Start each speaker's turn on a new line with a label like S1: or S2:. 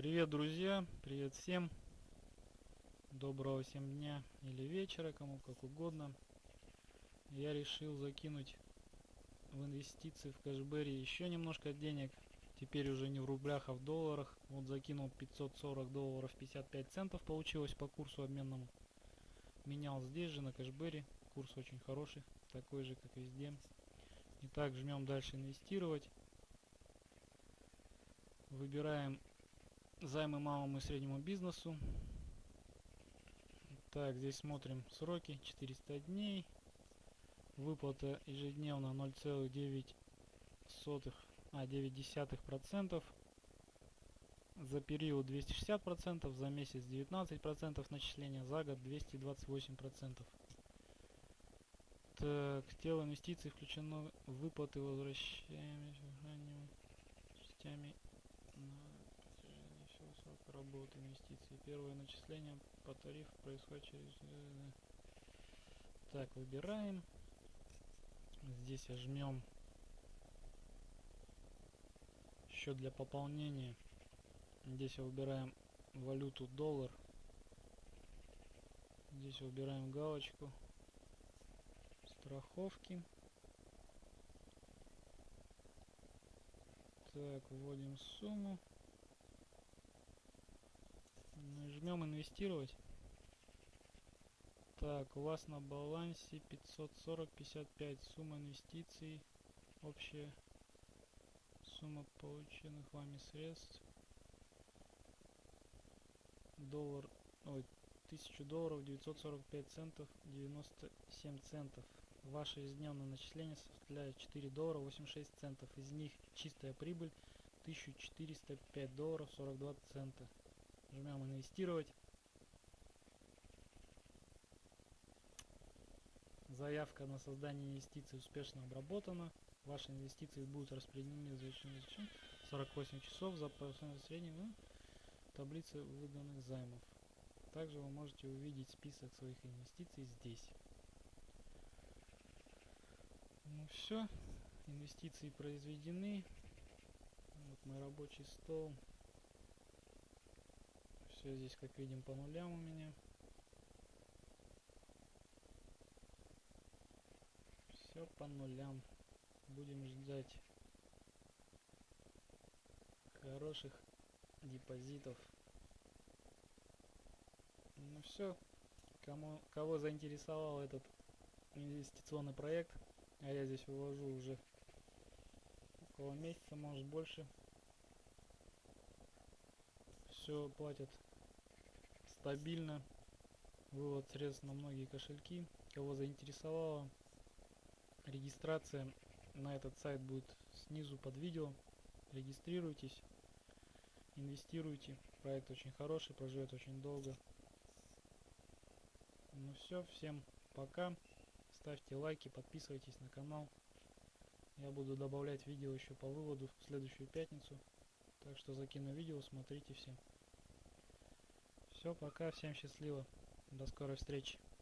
S1: Привет, друзья! Привет всем! Доброго всем дня или вечера, кому как угодно. Я решил закинуть в инвестиции в кэшбэре еще немножко денег. Теперь уже не в рублях, а в долларах. Вот закинул 540 долларов 55 центов получилось по курсу обменному. Менял здесь же на кэшбэре. Курс очень хороший, такой же как везде. Итак, жмем дальше инвестировать. Выбираем Займы малому и среднему бизнесу. Так, здесь смотрим сроки. 400 дней. Выплата ежедневно 0,9 а 9 десятых процентов за период 260 процентов за месяц 19 процентов начисления за год 228 процентов так тело инвестиций включено выплаты возвращаемые частями срока работы инвестиций. Первое начисление по тарифу происходит через... Э, так, выбираем. Здесь жмем счет для пополнения. Здесь выбираем валюту доллар. Здесь выбираем галочку страховки. Так, вводим сумму. Жмем инвестировать. Так, у вас на балансе 540-55 сумма инвестиций. Общая сумма полученных вами средств. Доллар, ой, 1000 долларов 945 центов 97 центов. Ваше ежедневное начисление составляет 4 доллара 86 центов. Из них чистая прибыль 1405 долларов 42 цента. Жмем инвестировать. Заявка на создание инвестиций успешно обработана. Ваши инвестиции будут распределены за 48 часов за средним ну, таблицы выданных займов. Также вы можете увидеть список своих инвестиций здесь. Ну все, инвестиции произведены. Вот мой рабочий стол. Все здесь, как видим, по нулям у меня. Все по нулям. Будем ждать хороших депозитов. Ну все. Кому, кого заинтересовал этот инвестиционный проект, а я здесь вывожу уже около месяца, может больше. Все платят стабильно. Вывод средств на многие кошельки. Кого заинтересовало, регистрация на этот сайт будет снизу под видео. Регистрируйтесь, инвестируйте. Проект очень хороший, проживет очень долго. Ну все, всем пока. Ставьте лайки, подписывайтесь на канал. Я буду добавлять видео еще по выводу в следующую пятницу. Так что закину видео, смотрите все. Все, пока, всем счастливо. До скорой встречи.